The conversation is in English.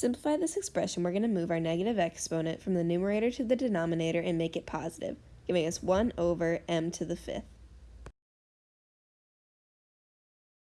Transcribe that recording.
simplify this expression, we're going to move our negative exponent from the numerator to the denominator and make it positive, giving us 1 over m to the fifth.